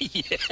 yeah.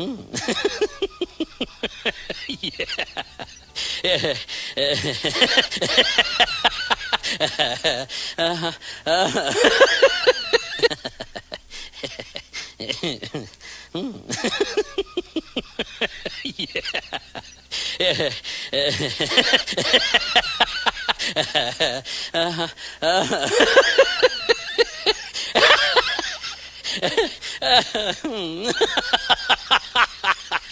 Hmm. yeah. uh, uh, hmm. yeah. uh, uh, uh.